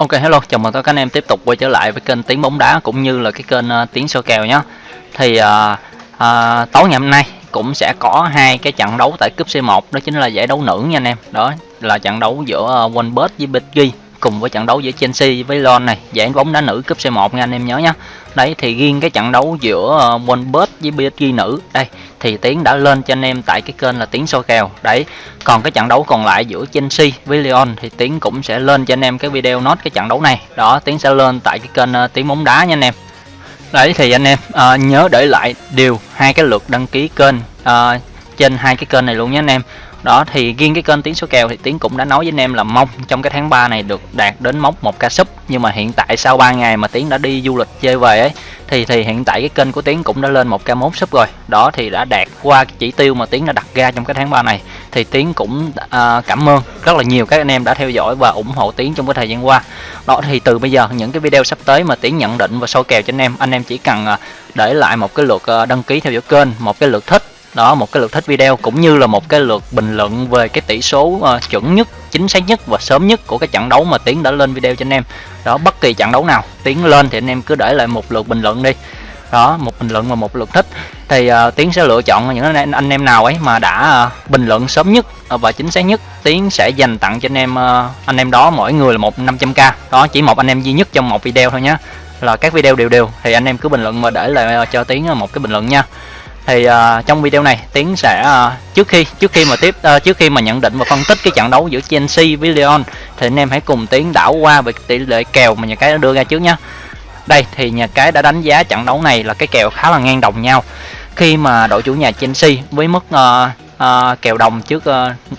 Ok hello, chào mừng tất cả anh em tiếp tục quay trở lại với kênh Tiếng bóng đá cũng như là cái kênh uh, Tiếng soi kèo nhé. Thì uh, uh, tối ngày hôm nay cũng sẽ có hai cái trận đấu tại cúp C1 đó chính là giải đấu nữ nha anh em. Đó là trận đấu giữa uh, Wanbet với BetG cùng với trận đấu giữa Chelsea với Lyon này, giải bóng đá nữ cúp C1 nha anh em nhớ nhé. Đấy thì riêng cái trận đấu giữa uh, Wanbet với BSG nữ đây thì Tiến đã lên cho anh em tại cái kênh là Tiến soi kèo. Đấy. Còn cái trận đấu còn lại giữa Chelsea với Lyon thì Tiến cũng sẽ lên cho anh em cái video nốt cái trận đấu này. Đó, Tiến sẽ lên tại cái kênh ờ, uh, Tiến bóng đá nha anh em. Đấy thì anh em uh, nhớ để lại điều hai cái lượt đăng ký kênh uh, trên hai cái kênh này luôn nhé anh em đó thì riêng cái kênh tiếng số kèo thì tiếng cũng đã nói với anh em là mong trong cái tháng 3 này được đạt đến mốc một ca sub. Nhưng mà hiện tại sau 3 ngày mà tiếng đã đi du lịch chơi về ấy thì thì hiện tại cái kênh của tiếng cũng đã lên một ca mốt sub rồi. Đó thì đã đạt qua cái chỉ tiêu mà tiếng đã đặt ra trong cái tháng 3 này. Thì tiếng cũng uh, cảm ơn rất là nhiều các anh em đã theo dõi và ủng hộ tiếng trong cái thời gian qua. Đó thì từ bây giờ những cái video sắp tới mà tiếng nhận định và soi kèo cho anh em anh em chỉ cần uh, để lại một cái lượt uh, đăng ký theo dõi kênh một cái lượt thích đó một cái lượt thích video cũng như là một cái lượt bình luận về cái tỷ số uh, chuẩn nhất chính xác nhất và sớm nhất của cái trận đấu mà tiến đã lên video cho anh em. Đó bất kỳ trận đấu nào tiến lên thì anh em cứ để lại một lượt bình luận đi. Đó một bình luận và một lượt thích. Thì uh, tiến sẽ lựa chọn những anh, anh em nào ấy mà đã uh, bình luận sớm nhất và chính xác nhất. Tiến sẽ dành tặng cho anh em uh, anh em đó mỗi người là một 500k đó chỉ một anh em duy nhất trong một video thôi nhé là các video đều đều thì anh em cứ bình luận mà để lại cho tiến một cái bình luận nha thì uh, trong video này tiến sẽ uh, trước khi trước khi mà tiếp uh, trước khi mà nhận định và phân tích cái trận đấu giữa Chelsea với Lyon thì anh em hãy cùng tiến đảo qua về tỷ lệ kèo mà nhà cái đã đưa ra trước nhé đây thì nhà cái đã đánh giá trận đấu này là cái kèo khá là ngang đồng nhau. Khi mà đội chủ nhà Chelsea với mức uh, uh, kèo đồng trước uh,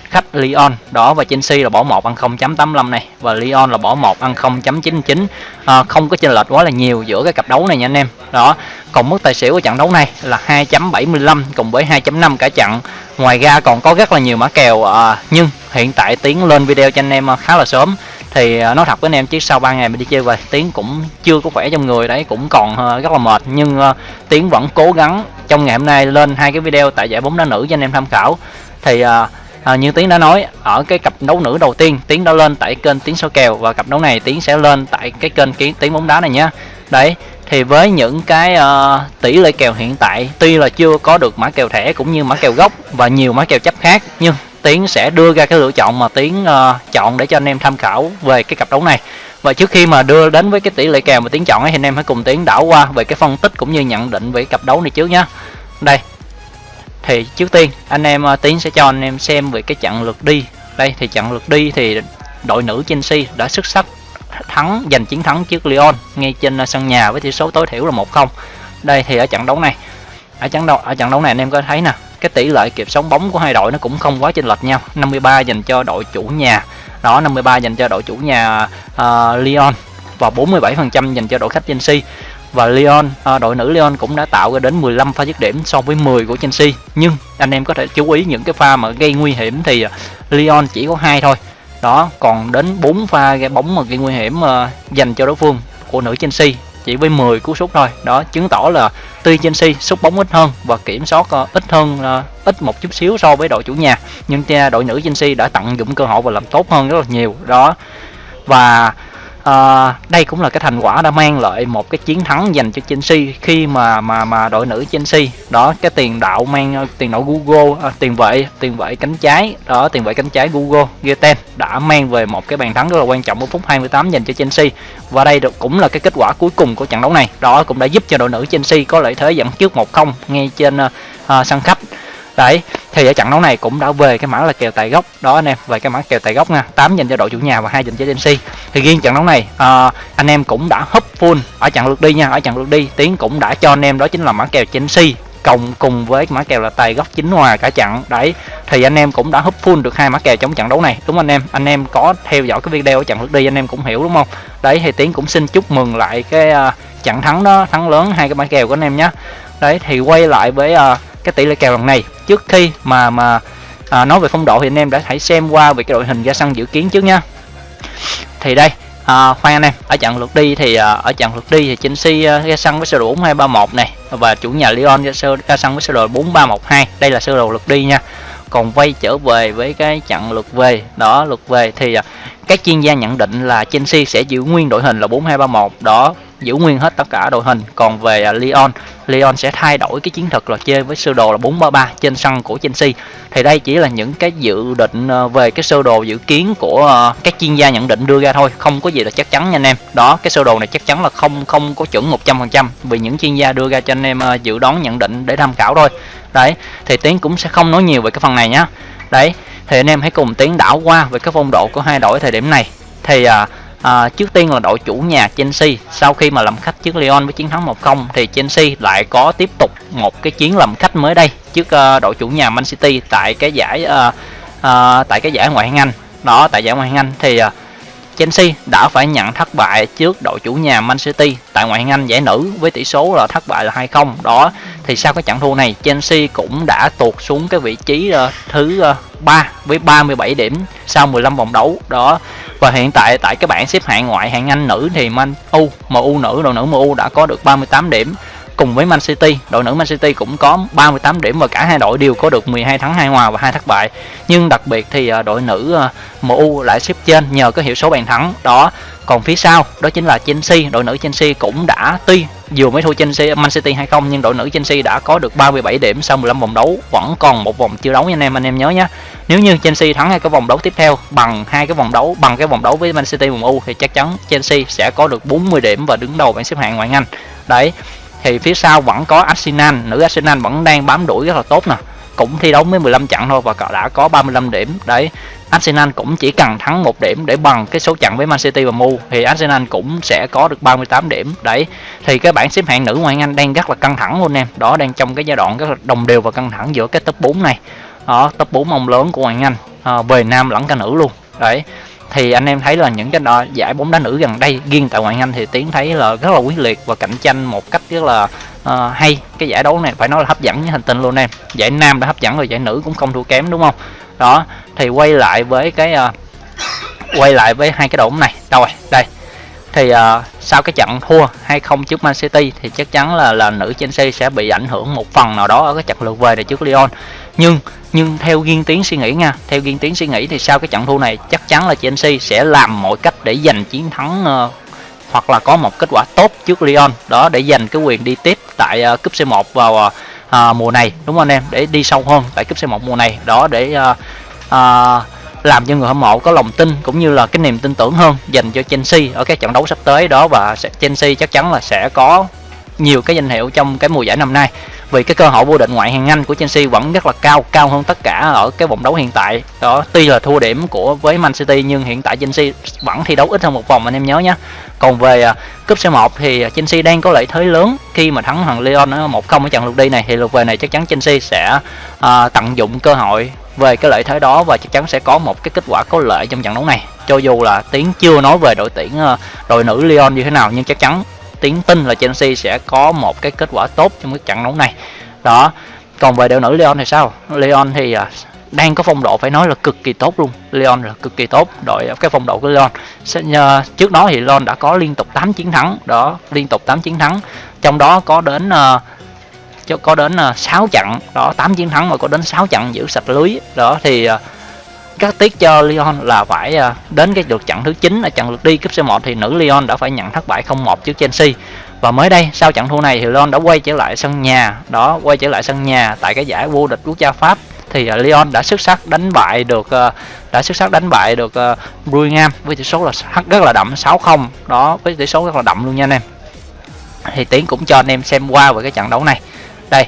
khách Lyon đó và Chelsea là bỏ một ăn 0.85 này. Và Lyon là bỏ một ăn 0.99 uh, à, không có chênh lệch quá là nhiều giữa cái cặp đấu này nha anh em. Đó còn mức tài xỉu của trận đấu này là 2.75 cùng với 2.5 cả trận. Ngoài ra còn có rất là nhiều mã kèo uh, nhưng hiện tại tiến lên video cho anh em khá là sớm. Thì nói thật với anh em chứ sau 3 ngày mình đi chơi về tiếng cũng chưa có khỏe trong người đấy cũng còn rất là mệt. Nhưng tiếng vẫn cố gắng trong ngày hôm nay lên hai cái video tại giải bóng đá nữ cho anh em tham khảo. Thì à, À, như Tiến đã nói ở cái cặp đấu nữ đầu tiên Tiến đã lên tại kênh Tiến số kèo và cặp đấu này Tiến sẽ lên tại cái kênh kiến Tiến bóng đá này nhé. Đấy thì với những cái uh, tỷ lệ kèo hiện tại tuy là chưa có được mã kèo thẻ cũng như mã kèo gốc và nhiều mã kèo chấp khác nhưng Tiến sẽ đưa ra cái lựa chọn mà Tiến uh, chọn để cho anh em tham khảo về cái cặp đấu này và trước khi mà đưa đến với cái tỷ lệ kèo mà Tiến chọn ấy, thì anh em hãy cùng Tiến đảo qua về cái phân tích cũng như nhận định về cặp đấu này trước nhé đây thì trước tiên anh em à, Tiến sẽ cho anh em xem về cái trận lượt đi. Đây thì trận lượt đi thì đội nữ Chelsea đã xuất sắc thắng giành chiến thắng trước Lyon ngay trên à, sân nhà với tỷ số tối thiểu là 1-0 đây thì ở trận đấu này ở trận đấu ở trận đấu này anh em có thấy nè cái tỷ lệ kịp sống bóng của hai đội nó cũng không quá chênh lệch nhau. 53 dành cho đội chủ nhà đó 53 dành cho đội chủ nhà uh, Lyon và 47% dành cho đội khách Chelsea. Và Lyon ờ, đội nữ Lyon cũng đã tạo ra đến 15 pha dứt điểm so với 10 của Chelsea. Nhưng anh em có thể chú ý những cái pha mà gây nguy hiểm thì ờ, Lyon chỉ có hai thôi. Đó còn đến 4 pha gây bóng mà gây nguy hiểm uh, dành cho đối phương của nữ Chelsea chỉ với 10 cú sút thôi. Đó chứng tỏ là tuy Chelsea sút bóng ít hơn và kiểm soát uh, ít hơn uh, ít một chút xíu so với đội chủ nhà. Nhưng đội nữ Chelsea đã tận dụng cơ hội và làm tốt hơn rất là nhiều. Đó và à, đây cũng là cái thành quả đã mang lại một cái chiến thắng dành cho Chelsea khi mà mà mà đội nữ Chelsea. Đó cái tiền đạo mang tiền đạo Google à, tiền vệ tiền vệ cánh trái. Đó tiền vệ cánh trái Google Geten đã mang về một cái bàn thắng rất là quan trọng ở phút 28 dành cho Chelsea. Và đây được cũng là cái kết quả cuối cùng của trận đấu này. Đó cũng đã giúp cho đội nữ Chelsea có lợi thế dẫn trước 1-0 ngay trên à, sân khách. Đấy thì ở trận đấu này cũng đã về cái mã là kèo tài gốc. Đó anh em về cái mã kèo tài gốc nha. 8 dành cho đội chủ nhà và hai dành cho Chelsea thì riêng trận đấu này uh, anh em cũng đã hấp full ở trận lượt đi nha ở trận lượt đi. Tiến cũng đã cho anh em đó chính là mã kèo Chelsea cộng cùng với mã kèo là tài gốc chính hòa cả trận. Đấy thì anh em cũng đã hấp full được hai mã kèo trong trận đấu này. Đúng anh em? Anh em có theo dõi cái video ở trận lượt đi anh em cũng hiểu đúng không? Đấy thì tiến cũng xin chúc mừng lại cái uh, trận thắng đó thắng lớn hai cái mã kèo của anh em nhé. Đấy thì quay lại với uh, cái tỷ lệ kèo lần này. Trước khi mà mà à, nói về phong độ thì anh em đã hãy xem qua về cái đội hình ra sân dự kiến trước nha. Thì đây à, khoan anh em ở trận lượt đi thì à, ở trận lượt đi thì Chelsea à, ra sân với sơ đồ 4231 này và chủ nhà Lyon ra, sơ, ra sân với sơ đồ 4312 đây là sơ đồ lượt đi nha. Còn quay trở về với cái trận lượt về đó lượt về thì à, các chuyên gia nhận định là Chelsea sẽ giữ nguyên đội hình là 4231 đó giữ nguyên hết tất cả đội hình. Còn về à, Lyon Lyon sẽ thay đổi cái chiến thuật là chơi với sơ đồ là 433 trên sân của Chelsea. Thì đây chỉ là những cái dự định à, về cái sơ đồ dự kiến của à, các chuyên gia nhận định đưa ra thôi không có gì là chắc chắn nha anh em. Đó cái sơ đồ này chắc chắn là không không có chuẩn 100% vì những chuyên gia đưa ra cho anh em dự đoán nhận định để tham khảo thôi. Đấy thì tiến cũng sẽ không nói nhiều về cái phần này nhá. Đấy thì anh em hãy cùng tiến đảo qua về cái phong độ của hai đội thời điểm này. Thì à, à, trước tiên là đội chủ nhà Chelsea. Sau khi mà làm khách trước Lyon với chiến thắng 1-0 thì Chelsea lại có tiếp tục một cái chuyến làm khách mới đây trước uh, đội chủ nhà Man City tại cái giải uh, uh, tại cái giải ngoại hạng Anh. Đó tại giải ngoại hạng Anh thì uh, Chelsea đã phải nhận thất bại trước đội chủ nhà Man City. Tại ngoại hạng Anh giải nữ với tỷ số là thất bại là 2-0 đó thì sau cái trận thua này Chelsea cũng đã tuột xuống cái vị trí uh, thứ ờ, uh, 3 với 37 điểm sau 15 vòng đấu. Đó và hiện tại tại cái bảng xếp hạng ngoại hạng Anh nữ thì Man U MU nữ đội nữ MU đã có được 38 điểm cùng với Man City, đội nữ Man City cũng có 38 điểm và cả hai đội đều có được 12 thắng 2 hòa và hai thất bại. Nhưng đặc biệt thì à, đội nữ à, MU lại xếp trên nhờ cái hiệu số bàn thắng đó. Còn phía sau đó chính là Chelsea, đội nữ Chelsea cũng đã tuy dù mới thua Chelsea Man City hay không nhưng đội nữ Chelsea đã có được 37 điểm sau 15 vòng đấu, vẫn còn một vòng chưa đấu nha anh em anh em nhớ nhé. Nếu như Chelsea thắng hai cái vòng đấu tiếp theo bằng hai cái vòng đấu bằng cái vòng đấu với Man City MU thì chắc chắn Chelsea sẽ có được 40 điểm và đứng đầu bảng xếp hạng ngoại hạng Anh. Đấy thì phía sau vẫn có Arsenal nữ Arsenal vẫn đang bám đuổi rất là tốt nè. Cũng thi đấu mới 15 trận thôi và đã có 35 điểm. Đấy Arsenal cũng chỉ cần thắng một điểm để bằng cái số trận với Man City và Mu thì Arsenal cũng sẽ có được 38 điểm. Đấy thì cái bảng xếp hạng nữ ngoại hạng Anh đang rất là căng thẳng luôn em. Đó đang trong cái giai đoạn rất là đồng đều và căng thẳng giữa cái top 4 này. Đó top 4 ông lớn của ngoại hạng Anh à, về nam lẫn cả nữ luôn. Đấy thì anh em thấy là những cái đó, giải bóng đá nữ gần đây riêng tại ngoại Anh thì tiến thấy là rất là quyết liệt và cạnh tranh một cách rất là uh, hay. Cái giải đấu này phải nói là hấp dẫn với hành tinh luôn em. Giải nam đã hấp dẫn rồi giải nữ cũng không thua kém đúng không? Đó thì quay lại với cái uh, quay lại với hai cái đội bóng này. Đâu rồi đây. Thì uh, sau cái trận thua 2-0 trước Man City thì chắc chắn là là nữ Chelsea sẽ bị ảnh hưởng một phần nào đó ở cái trận lượt về này trước Lyon nhưng nhưng theo riêng tiến suy nghĩ nha theo riêng tiến suy nghĩ thì sau cái trận thua này chắc chắn là Chelsea sẽ làm mọi cách để giành chiến thắng uh, hoặc là có một kết quả tốt trước Lyon. Đó để giành cái quyền đi tiếp tại uh, cúp C1 vào uh, mùa này đúng không anh em? Để đi sâu hơn tại cúp C1 mùa này. Đó để uh, uh, làm cho người hâm mộ có lòng tin cũng như là cái niềm tin tưởng hơn dành cho Chelsea ở các trận đấu sắp tới. Đó và Chelsea chắc chắn là sẽ có nhiều cái danh hiệu trong cái mùa giải năm nay vì cái cơ hội vô định ngoại hạng Anh của Chelsea vẫn rất là cao cao hơn tất cả ở cái vòng đấu hiện tại. Đó tuy là thua điểm của với Man City nhưng hiện tại Chelsea vẫn thi đấu ít hơn một vòng anh em nhớ nhé còn về uh, cúp C1 thì Chelsea đang có lợi thế lớn khi mà thắng thằng Lyon ở một không ở trận lượt đi này. Thì lượt về này chắc chắn Chelsea sẽ uh, tận dụng cơ hội về cái lợi thế đó và chắc chắn sẽ có một cái kết quả có lợi trong trận đấu này. Cho dù là tiến chưa nói về đội tuyển à, đội nữ Lyon như thế nào nhưng chắc chắn tiến tin là Chelsea sẽ có một cái kết quả tốt trong cái trận đấu này. Đó còn về đội nữ leon thì sao? Leon thì à, đang có phong độ phải nói là cực kỳ tốt luôn. Leon là cực kỳ tốt đội cái phong độ của Leon trước đó thì leon đã có liên tục 8 chiến thắng. Đó liên tục 8 chiến thắng. Trong đó có đến uh, cho có đến à, uh, 6 trận. Đó 8 chiến thắng mà có đến 6 trận giữ sạch lưới. Đó thì uh, các tiết cho Lyon là phải à, đến cái lượt trận thứ 9 ở trận lượt đi cúp C1 thì nữ Lyon đã phải nhận thất bại 0-1 trước Chelsea. Và mới đây sau trận thua này thì Lyon đã quay trở lại sân nhà đó quay trở lại sân nhà tại cái giải vô địch quốc gia Pháp. Thì à, Lyon đã xuất sắc đánh bại được à, đã xuất sắc đánh bại được uh, với tỷ số là rất là đậm 6-0 đó với tỷ số rất là đậm luôn nha anh em. Thì tiến cũng cho anh em xem qua về cái trận đấu này. Đây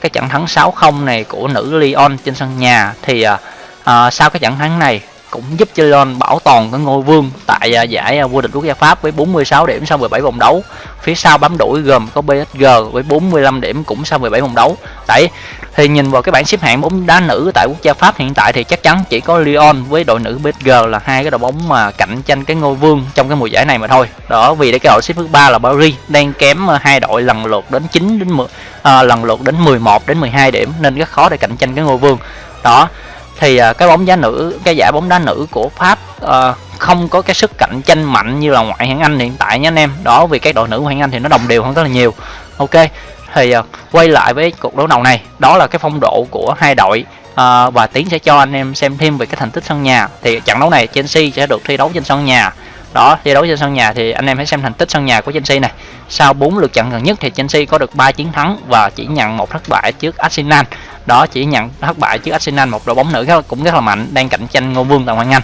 cái trận thắng 6-0 này của nữ Lyon trên sân nhà thì uh, à, sau cái trận thắng này cũng giúp cho Lyon bảo toàn cái ngôi vương tại à, giải à, vô địch quốc gia Pháp với 46 điểm sau 17 vòng đấu. Phía sau bám đuổi gồm có PSG với 45 điểm cũng sau 17 vòng đấu. Đấy, thì nhìn vào cái bảng xếp hạng bóng đá nữ tại quốc gia Pháp hiện tại thì chắc chắn chỉ có Lyon với đội nữ PSG là hai cái đội bóng mà cạnh tranh cái ngôi vương trong cái mùa giải này mà thôi. Đó vì cái đội xếp thứ ba là Paris đang kém à, hai đội lần lượt đến 9 đến 10 à, lần lượt đến 11 đến 12 điểm nên rất khó để cạnh tranh cái ngôi vương. Đó thì uh, cái bóng đá nữ cái giải bóng đá nữ của pháp uh, không có cái sức cạnh tranh mạnh như là ngoại hạng anh hiện tại nha anh em. Đó vì cái đội nữ ngoại hạng anh thì nó đồng đều hơn rất là nhiều. Ok thì uh, quay lại với cuộc đấu đầu này. Đó là cái phong độ của hai đội uh, và tiến sẽ cho anh em xem thêm về cái thành tích sân nhà. Thì trận đấu này Chelsea sẽ được thi đấu trên sân nhà đó, thi đấu trên sân nhà thì anh em hãy xem thành tích sân nhà của Chelsea này. Sau 4 lượt trận gần nhất thì Chelsea có được 3 chiến thắng và chỉ nhận một thất bại trước Arsenal. Đó, chỉ nhận thất bại trước Arsenal, một đội bóng nữ cũng rất là mạnh, đang cạnh tranh ngôi vương tại ngoại Anh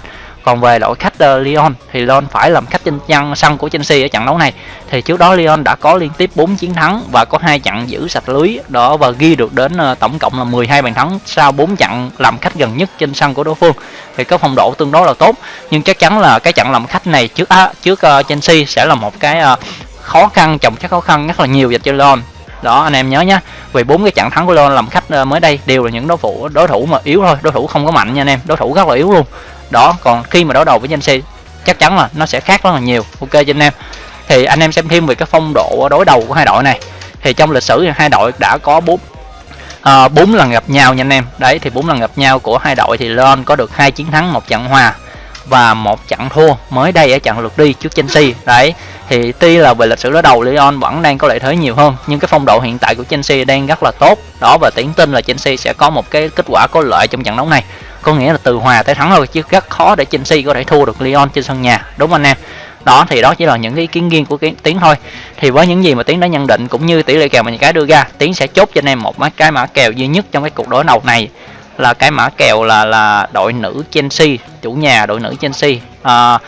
còn về đội khách uh, Lyon thì Lyon phải làm khách trên nhân sân của Chelsea ở trận đấu này. Thì trước đó Lyon đã có liên tiếp 4 chiến thắng và có hai trận giữ sạch lưới đó và ghi được đến uh, tổng cộng là 12 bàn thắng sau 4 trận làm khách gần nhất trên sân của đối phương. Thì có phong độ tương đối là tốt nhưng chắc chắn là cái trận làm khách này trước uh, trước uh, Chelsea sẽ là một cái uh, khó khăn chồng chất khó khăn rất là nhiều dành cho Lyon đó anh em nhớ nhé vì bốn cái trận thắng của Lon làm khách ờ, mới đây đều là những đối thủ đối thủ mà yếu thôi đối thủ không có mạnh nha anh em. Đối thủ rất là yếu luôn. Đó còn khi mà đối đầu với Chelsea chắc chắn là nó sẽ khác rất là nhiều. Ok cho anh em. Thì anh em xem thêm về cái phong độ đối đầu của hai đội này. Thì trong lịch sử hai đội đã có bốn à, bốn lần gặp nhau nha anh em. Đấy thì bốn lần gặp nhau của hai đội thì Lon có được hai chiến thắng một trận hòa và một trận thua mới đây ở trận lượt đi trước Chelsea. Đấy, thì tuy là về lịch sử đối đầu, Lyon vẫn đang có lợi thế nhiều hơn, nhưng cái phong độ hiện tại của Chelsea đang rất là tốt. Đó, và tiến tin là Chelsea sẽ có một cái kết quả có lợi trong trận đấu này. Có nghĩa là từ hòa tới thắng thôi, chứ rất khó để Chelsea có thể thua được Lyon trên sân nhà. Đúng không anh em? Đó, thì đó chỉ là những cái ý kiến riêng của cái tiến thôi. Thì với những gì mà tiến đã nhận định, cũng như tỷ lệ kèo mà những cái đưa ra, tiến sẽ chốt cho anh em một cái mã kèo duy nhất trong cái cuộc đối đầu này là cái mã kèo là là đội nữ Chelsea chủ nhà đội nữ Chelsea à,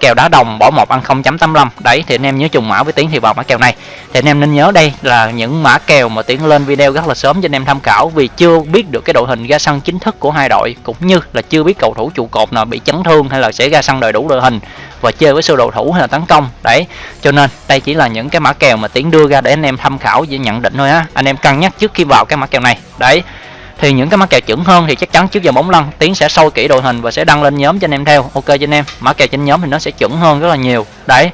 kèo đá đồng bỏ một ăn 0.85 đấy thì anh em nhớ trùng mã với tiến thì vào mã kèo này. Thì anh em nên nhớ đây là những mã kèo mà tiến lên video rất là sớm cho anh em tham khảo vì chưa biết được cái đội hình ra sân chính thức của hai đội cũng như là chưa biết cầu thủ trụ cột nào bị chấn thương hay là sẽ ra sân đầy đủ đội hình và chơi với sơ đồ thủ hay là tấn công. Đấy cho nên đây chỉ là những cái mã kèo mà tiến đưa ra để anh em tham khảo và nhận định thôi á. Anh em cân nhắc trước khi vào cái mã kèo này. Đấy thì những cái mã kèo chuẩn hơn thì chắc chắn trước giờ bóng lăn tiến sẽ sâu kỹ đội hình và sẽ đăng lên nhóm cho anh em theo. Ok cho anh em mã kèo trên nhóm thì nó sẽ chuẩn hơn rất là nhiều. Đấy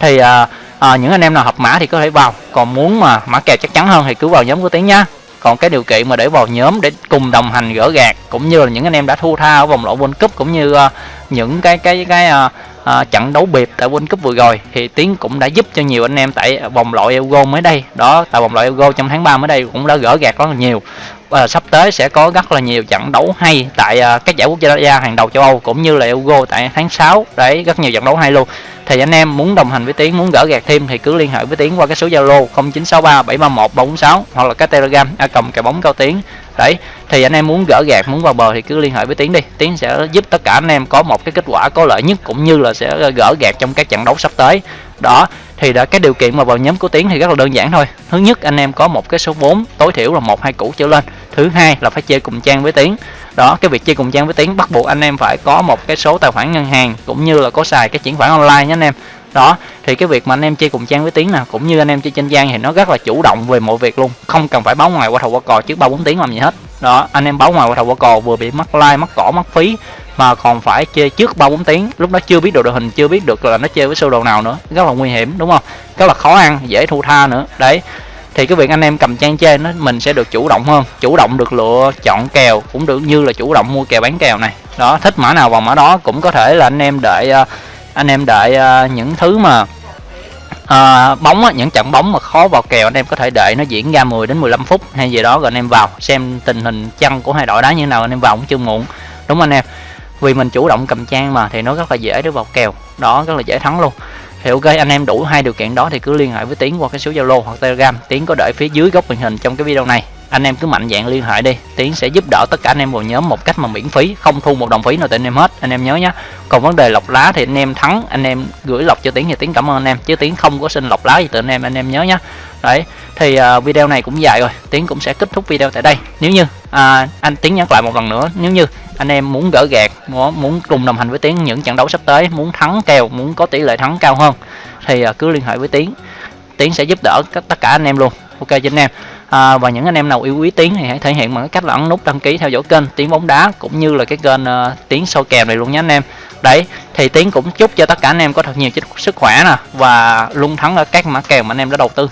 thì à, à, những anh em nào hợp mã thì có thể vào còn muốn mà mã kèo chắc chắn hơn thì cứ vào nhóm của tiến nhá. Còn cái điều kiện mà để vào nhóm để cùng đồng hành gỡ gạt cũng như là những anh em đã thua tha ở vòng loại World Cup cũng như uh, những cái cái cái uh, uh, trận đấu biệt tại World Cup vừa rồi thì Tiến cũng đã giúp cho nhiều anh em tại vòng loại Euro mới đây. Đó tại vòng loại Euro trong tháng 3 mới đây cũng đã gỡ gạt rất là nhiều. Và sắp tới sẽ có rất là nhiều trận đấu hay tại à, các giải quốc gia hàng đầu châu Âu cũng như là Euro tại tháng 6 đấy rất nhiều trận đấu hay luôn. Thì anh em muốn đồng hành với Tiến muốn gỡ gạt thêm thì cứ liên hệ với Tiến qua cái số Zalo 0963 731 346 hoặc là cái Telegram a cầm cái bóng cao Tiến. Đấy thì anh em muốn gỡ gạt muốn vào bờ thì cứ liên hệ với Tiến đi. Tiến sẽ giúp tất cả anh em có một cái kết quả có lợi nhất, cũng như là sẽ gỡ gạt trong các trận đấu sắp tới. Đó, thì đã cái điều kiện mà vào nhóm của Tiến thì rất là đơn giản thôi. Thứ nhất, anh em có một cái số vốn tối thiểu là một, hai củ trở lên. Thứ hai là phải chơi cùng trang với Tiến. Đó, cái việc chơi cùng trang với Tiến bắt buộc anh em phải có một cái số tài khoản ngân hàng, cũng như là có xài cái chuyển khoản online nhé anh em. Đó, thì cái việc mà anh em chơi cùng trang với tiếng nào cũng như anh em chơi trên trang thì nó rất là chủ động về mọi việc luôn, không cần phải báo ngoài qua thầu qua cò trước ba bốn tiếng làm gì hết đó, anh em báo ngoài qua thầu qua cò vừa bị mất like mất cỏ mất phí, mà còn phải chơi trước ba bốn tiếng. Lúc đó chưa biết được đội hình, chưa biết được là nó chơi với sơ đồ nào nữa. Rất là nguy hiểm, đúng không? Rất là khó ăn, dễ thu tha nữa. Đấy, thì cái việc anh em cầm trang chơi nó mình sẽ được chủ động hơn. Chủ động được lựa chọn kèo, cũng được như là chủ động mua kèo bán kèo này. Đó, thích mã nào vào mã đó cũng có thể là anh em đợi à, anh em đợi à, những thứ mà à, bóng á, những trận bóng mà khó vào kèo anh em có thể đợi nó diễn ra 10 đến 15 phút hay gì đó rồi anh em vào xem tình hình chân của hai đội đá như nào anh em vào cũng chưa muộn. Đúng không anh em? Vì mình chủ động cầm trang mà thì nó rất là dễ để vào kèo. Đó rất là dễ thắng luôn. Thì ok anh em đủ hai điều kiện đó thì cứ liên hệ với tiến qua cái số zalo hoặc telegram. Tiến có để phía dưới góc màn hình trong cái video này anh em cứ mạnh dạng liên hệ đi. Tiến sẽ giúp đỡ tất cả anh em vào nhóm một cách mà miễn phí không thu một đồng phí nào từ anh em hết. Anh em nhớ nhé còn vấn đề lọc lá thì anh em thắng anh em gửi lọc cho tiến thì tiến cảm ơn anh em. Chứ tiến không có xin lọc lá gì từ anh em anh em nhớ nhé đấy thì uh, video này cũng dài rồi. Tiến cũng sẽ kết thúc video tại đây. Nếu như uh, anh tiến nhắc lại một lần nữa nếu như anh em muốn gỡ gạt muốn cùng đồng hành với tiến những trận đấu sắp tới muốn thắng kèo muốn có tỷ lệ thắng cao hơn thì uh, cứ liên hệ với tiến. Tiến sẽ giúp đỡ tất cả anh em luôn. Ok cho anh em à, và những anh em nào yêu quý tiến thì hãy thể hiện bằng cách là ấn nút đăng ký theo dõi kênh tiến bóng đá cũng như là cái kênh uh, tiến sâu kèo này luôn nhé anh em. Đấy thì tiến cũng chúc cho tất cả anh em có thật nhiều sức khỏe nè và luôn thắng ở các mã kèo mà anh em đã đầu tư.